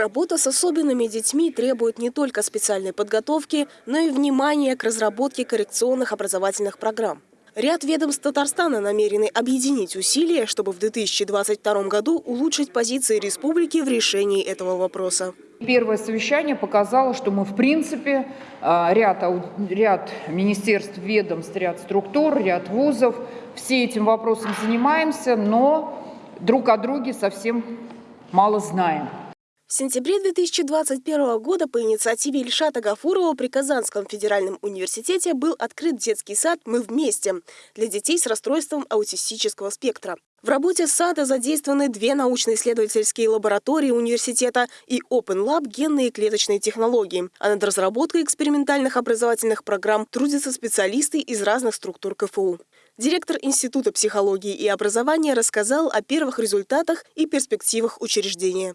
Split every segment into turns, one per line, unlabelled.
Работа с особенными детьми требует не только специальной подготовки, но и внимания к разработке коррекционных образовательных программ. Ряд ведомств Татарстана намерены объединить усилия, чтобы в 2022 году улучшить позиции республики в решении этого вопроса.
Первое совещание показало, что мы, в принципе, а, ряд, ряд министерств, ведомств, ряд структур, ряд вузов, все этим вопросом занимаемся, но друг о друге совсем мало знаем.
В сентябре 2021 года по инициативе Ильшата Гафурова при Казанском федеральном университете был открыт детский сад «Мы вместе» для детей с расстройством аутистического спектра. В работе сада задействованы две научно-исследовательские лаборатории университета и Open Lab генные и клеточные технологии. А над разработкой экспериментальных образовательных программ трудятся специалисты из разных структур КФУ. Директор Института психологии и образования рассказал о первых результатах и перспективах учреждения.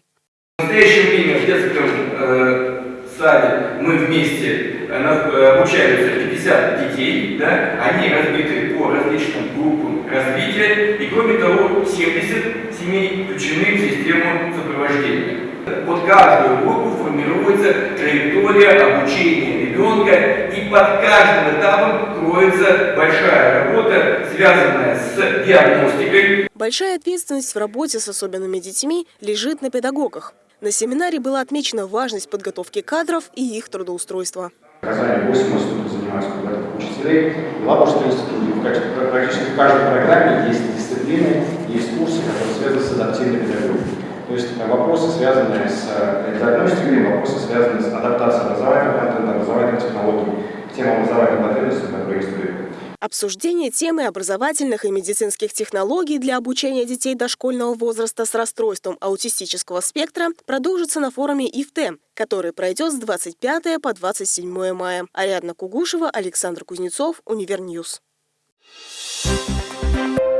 В настоящее время в детском э, саде мы вместе э, э обучаются 50 детей, да, они разбиты по различным группам развития, и кроме того 70 семей включены в систему сопровождения. Под каждую группу формируется траектория обучения ребенка, и под каждым этапом кроется большая работа, связанная с диагностикой.
Большая ответственность в работе с особенными детьми лежит на педагогах. На семинаре была отмечена важность подготовки кадров и их трудоустройства.
В Казани 8 институтов занимаются подготовкой учителей. В Лабужском институте практически в каждой программе есть дисциплины, есть курсы, которые связаны с адаптивной педагогикой. То есть вопросы, связанные с э, диагностикой, вопросы, связанные с адаптацией образовательного контента, образовательной технологий к тем образовательным потребностям, которые есть
Обсуждение темы образовательных и медицинских технологий для обучения детей дошкольного возраста с расстройством аутистического спектра продолжится на форуме IFTE, который пройдет с 25 по 27 мая. Ариадна Кугушева, Александр Кузнецов, Универньюз. Thank you.